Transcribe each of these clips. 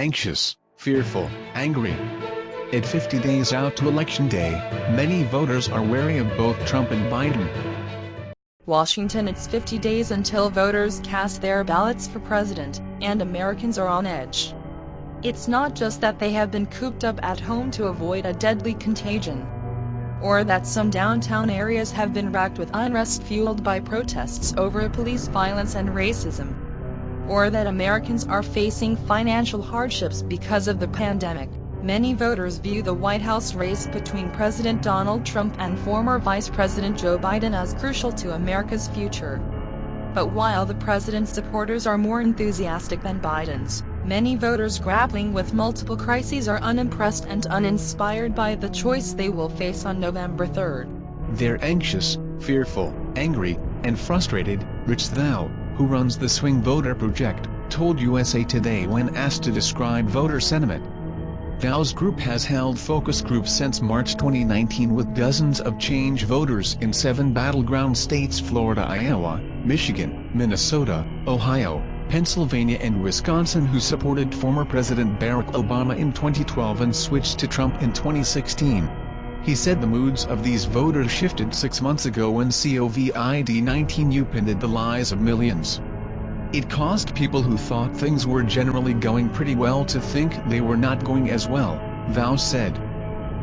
anxious, fearful, angry. At 50 days out to Election Day, many voters are wary of both Trump and Biden. Washington It's 50 days until voters cast their ballots for president, and Americans are on edge. It's not just that they have been cooped up at home to avoid a deadly contagion, or that some downtown areas have been racked with unrest fueled by protests over police violence and racism, or that Americans are facing financial hardships because of the pandemic. Many voters view the White House race between President Donald Trump and former Vice President Joe Biden as crucial to America's future. But while the president's supporters are more enthusiastic than Biden's, Many voters grappling with multiple crises are unimpressed and uninspired by the choice they will face on November 3rd. They're anxious, fearful, angry, and frustrated, Rich Thau, who runs the Swing Voter Project, told USA Today when asked to describe voter sentiment. Thau's group has held focus groups since March 2019 with dozens of change voters in seven battleground states Florida Iowa, Michigan, Minnesota, Ohio, Pennsylvania and Wisconsin who supported former President Barack Obama in 2012 and switched to Trump in 2016. He said the moods of these voters shifted six months ago when COVID-19 upended the lives of millions. It caused people who thought things were generally going pretty well to think they were not going as well, Thau said.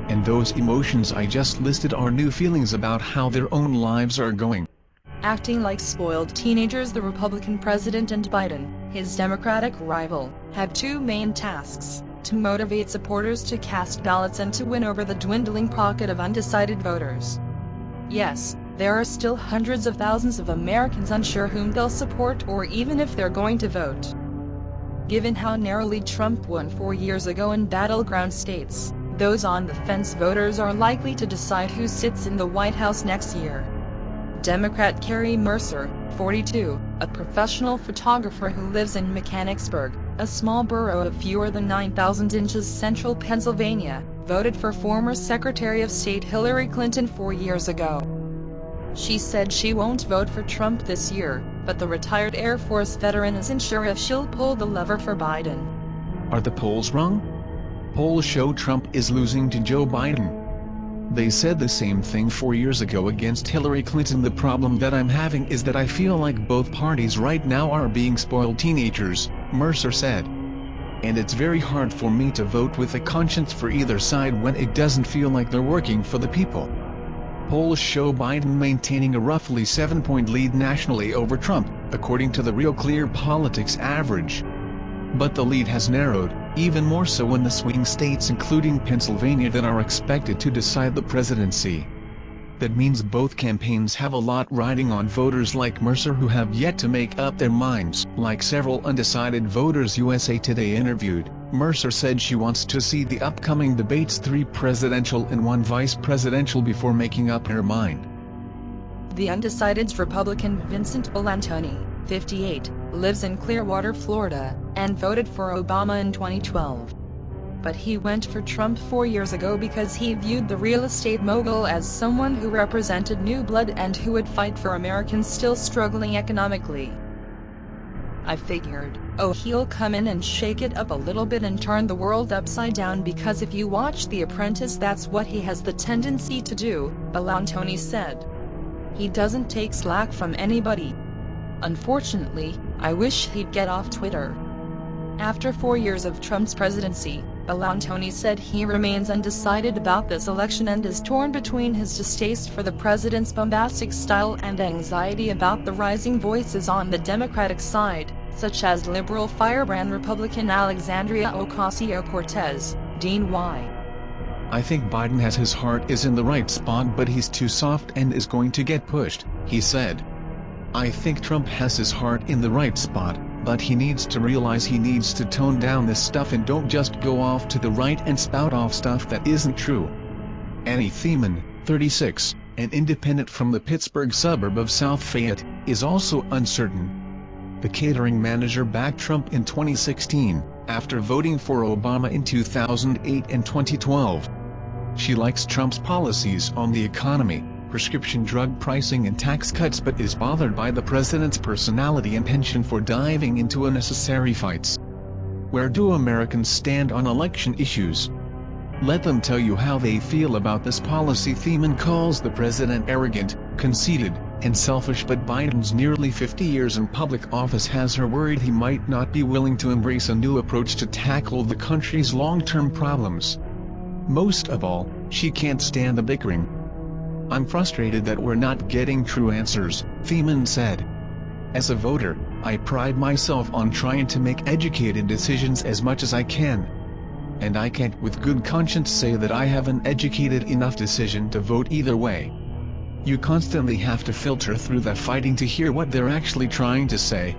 And those emotions I just listed are new feelings about how their own lives are going. Acting like spoiled teenagers the Republican president and Biden, his Democratic rival, have two main tasks, to motivate supporters to cast ballots and to win over the dwindling pocket of undecided voters. Yes, there are still hundreds of thousands of Americans unsure whom they'll support or even if they're going to vote. Given how narrowly Trump won four years ago in battleground states, those on the fence voters are likely to decide who sits in the White House next year. Democrat Carrie Mercer, 42, a professional photographer who lives in Mechanicsburg, a small borough of fewer than 9,000 inches central Pennsylvania, voted for former Secretary of State Hillary Clinton four years ago. She said she won't vote for Trump this year, but the retired Air Force veteran isn't sure if she'll pull the lever for Biden. Are the polls wrong? Polls show Trump is losing to Joe Biden. They said the same thing four years ago against Hillary Clinton. The problem that I'm having is that I feel like both parties right now are being spoiled teenagers, Mercer said. And it's very hard for me to vote with a conscience for either side when it doesn't feel like they're working for the people. Polls show Biden maintaining a roughly 7-point lead nationally over Trump, according to the Real Clear Politics average. But the lead has narrowed, even more so in the swing states including Pennsylvania that are expected to decide the presidency. That means both campaigns have a lot riding on voters like Mercer who have yet to make up their minds. Like several undecided voters USA Today interviewed, Mercer said she wants to see the upcoming debates three presidential and one vice presidential before making up her mind. The undecided's Republican Vincent Bellantoni, 58, lives in Clearwater, Florida, and voted for Obama in 2012. But he went for Trump four years ago because he viewed the real estate mogul as someone who represented new blood and who would fight for Americans still struggling economically. I figured, oh he'll come in and shake it up a little bit and turn the world upside down because if you watch The Apprentice that's what he has the tendency to do, Bellantoni said. He doesn't take slack from anybody, Unfortunately, I wish he'd get off Twitter. After four years of Trump's presidency, Bellantoni said he remains undecided about this election and is torn between his distaste for the president's bombastic style and anxiety about the rising voices on the Democratic side, such as liberal firebrand Republican Alexandria Ocasio-Cortez, D-N.Y. I think Biden has his heart is in the right spot but he's too soft and is going to get pushed, he said. I think Trump has his heart in the right spot, but he needs to realize he needs to tone down this stuff and don't just go off to the right and spout off stuff that isn't true. Annie Thiemann, 36, an independent from the Pittsburgh suburb of South Fayette, is also uncertain. The catering manager backed Trump in 2016, after voting for Obama in 2008 and 2012. She likes Trump's policies on the economy, prescription drug pricing and tax cuts but is bothered by the president's personality and penchant for diving into unnecessary fights. where do Americans stand on election issues? Let them tell you how they feel about this policy theme and calls the president arrogant, conceited, and selfish but Biden's nearly 50 years in public office has her worried he might not be willing to embrace a new approach to tackle the country's long-term problems. Most of all, she can't stand the bickering. I'm frustrated that we're not getting true answers, Thiemann said. As a voter, I pride myself on trying to make educated decisions as much as I can and I can't with good conscience say that I have an educated enough decision to vote either way. You constantly have to filter through the fighting to hear what they're actually trying to say.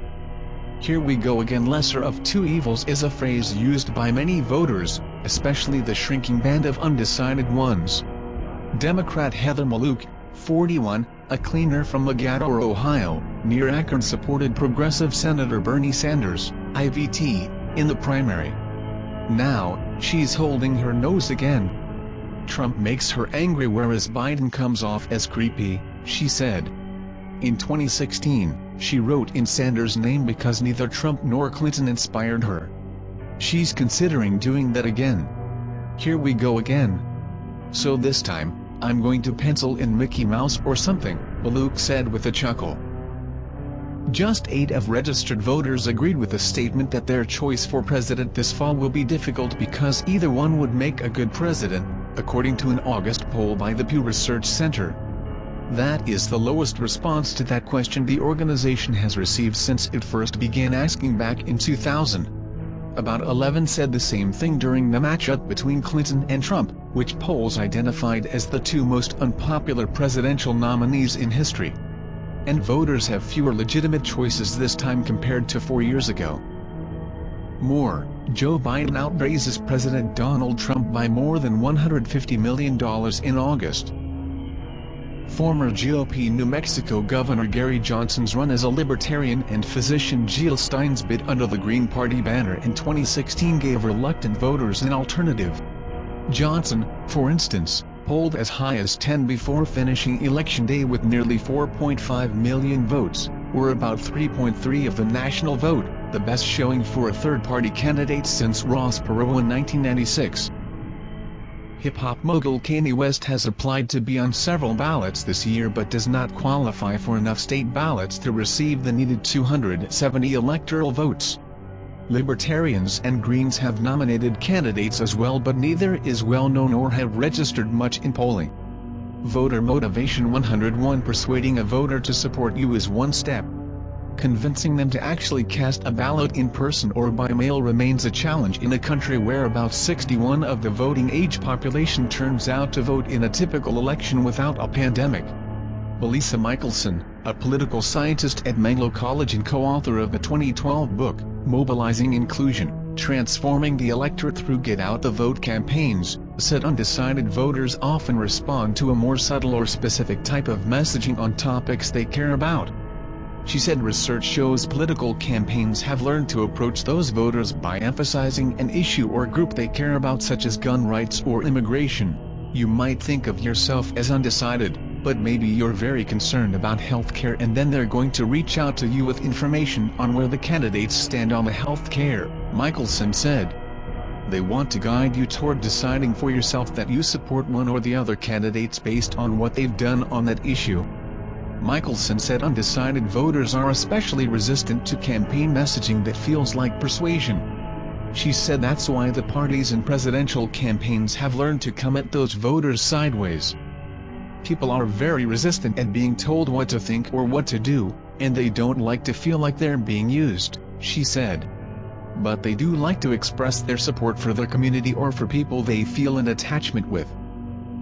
Here we go again lesser of two evils is a phrase used by many voters, especially the shrinking band of undecided ones. Democrat Heather Maluk, 41, a cleaner from Mogadore, Ohio, near Akron supported progressive Senator Bernie Sanders, I-Vt., in the primary. Now, she's holding her nose again. Trump makes her angry whereas Biden comes off as creepy, she said. In 2016, she wrote in Sanders' name because neither Trump nor Clinton inspired her. She's considering doing that again. Here we go again. So this time, I'm going to pencil in Mickey Mouse or something, Maluk said with a chuckle. Just eight of registered voters agreed with the statement that their choice for president this fall will be difficult because either one would make a good president, according to an August poll by the Pew Research Center. That is the lowest response to that question the organization has received since it first began asking back in 2000. About 11 said the same thing during the matchup between Clinton and Trump, which polls identified as the two most unpopular presidential nominees in history and voters have fewer legitimate choices this time compared to four years ago. More, Joe Biden outraises President Donald Trump by more than $150 million in August. Former GOP New Mexico Governor Gary Johnson's run as a libertarian and physician Jill Stein's bid under the Green Party banner in 2016 gave reluctant voters an alternative. Johnson, for instance, polled as high as 10 before finishing election day with nearly 4.5 million votes, or about 3.3 of the national vote, the best showing for a third-party candidate since Ross Perot in 1996. Hip-hop mogul Kanye West has applied to be on several ballots this year but does not qualify for enough state ballots to receive the needed 270 electoral votes. Libertarians and Greens have nominated candidates as well but neither is well known or have registered much in polling. Voter Motivation 101 Persuading a voter to support you is one step. Convincing them to actually cast a ballot in person or by mail remains a challenge in a country where about 61 of the voting age population turns out to vote in a typical election without a pandemic. Melissa Michelson, a political scientist at Menlo College and co-author of the 2012 book, Mobilizing Inclusion, Transforming the Electorate Through Get Out the Vote campaigns, said undecided voters often respond to a more subtle or specific type of messaging on topics they care about. She said research shows political campaigns have learned to approach those voters by emphasizing an issue or group they care about such as gun rights or immigration. You might think of yourself as undecided, but maybe you're very concerned about healthcare and then they're going to reach out to you with information on where the candidates stand on the healthcare, Michelson said. They want to guide you toward deciding for yourself that you support one or the other candidates based on what they've done on that issue. Michelson said undecided voters are especially resistant to campaign messaging that feels like persuasion. She said that's why the parties in presidential campaigns have learned to come at those voters sideways. People are very resistant at being told what to think or what to do, and they don't like to feel like they're being used, she said. But they do like to express their support for their community or for people they feel an attachment with.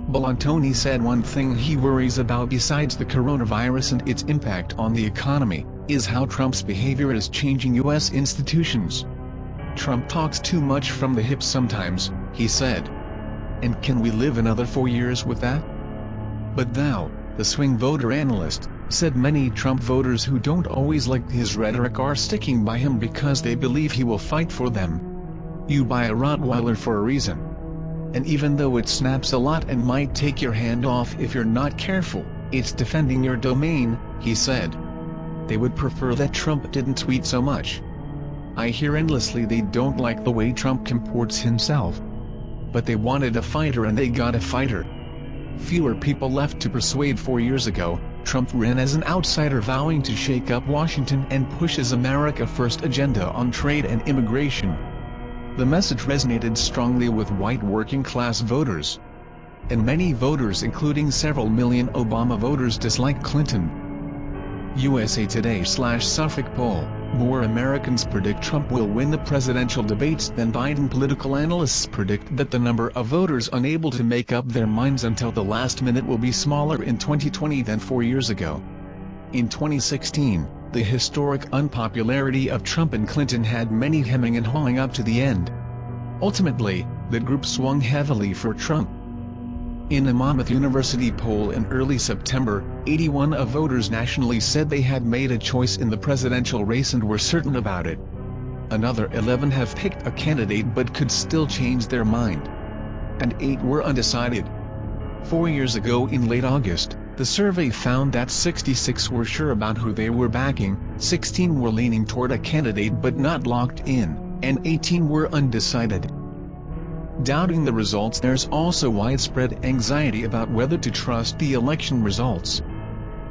Bellantoni said one thing he worries about besides the coronavirus and its impact on the economy, is how Trump's behavior is changing U.S. institutions. Trump talks too much from the hip sometimes, he said. And can we live another four years with that? But Thau, the swing voter analyst, said many Trump voters who don't always like his rhetoric are sticking by him because they believe he will fight for them. You buy a Rottweiler for a reason. And even though it snaps a lot and might take your hand off if you're not careful, it's defending your domain, he said. They would prefer that Trump didn't tweet so much. I hear endlessly they don't like the way Trump comports himself. But they wanted a fighter and they got a fighter. Fewer people left to persuade four years ago, Trump ran as an outsider vowing to shake up Washington and push his America First agenda on trade and immigration. The message resonated strongly with white working-class voters. And many voters including several million Obama voters dislike Clinton. USA Today slash Suffolk poll more Americans predict Trump will win the presidential debates than Biden. Political analysts predict that the number of voters unable to make up their minds until the last minute will be smaller in 2020 than four years ago. In 2016, the historic unpopularity of Trump and Clinton had many hemming and hawing up to the end. Ultimately, the group swung heavily for Trump. In a Monmouth University poll in early September, 81 of voters nationally said they had made a choice in the presidential race and were certain about it. Another 11 have picked a candidate but could still change their mind. And 8 were undecided. Four years ago in late August, the survey found that 66 were sure about who they were backing, 16 were leaning toward a candidate but not locked in, and 18 were undecided. Doubting the results there's also widespread anxiety about whether to trust the election results.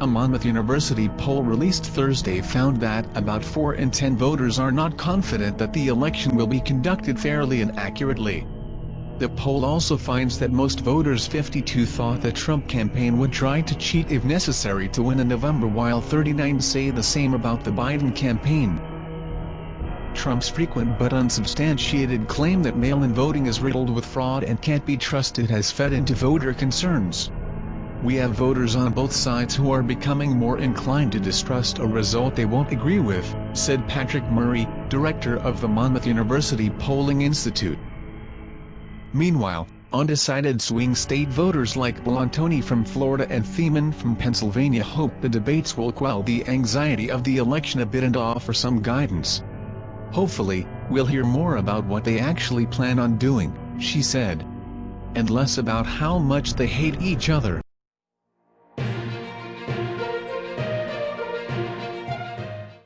A Monmouth University poll released Thursday found that about 4 in 10 voters are not confident that the election will be conducted fairly and accurately. The poll also finds that most voters 52 thought the Trump campaign would try to cheat if necessary to win in November while 39 say the same about the Biden campaign. Trump's frequent but unsubstantiated claim that mail-in voting is riddled with fraud and can't be trusted has fed into voter concerns. We have voters on both sides who are becoming more inclined to distrust a result they won't agree with, said Patrick Murray, director of the Monmouth University Polling Institute. Meanwhile, undecided swing state voters like Bellantoni from Florida and Thiemann from Pennsylvania hope the debates will quell the anxiety of the election a bit and offer some guidance. Hopefully, we'll hear more about what they actually plan on doing, she said. And less about how much they hate each other.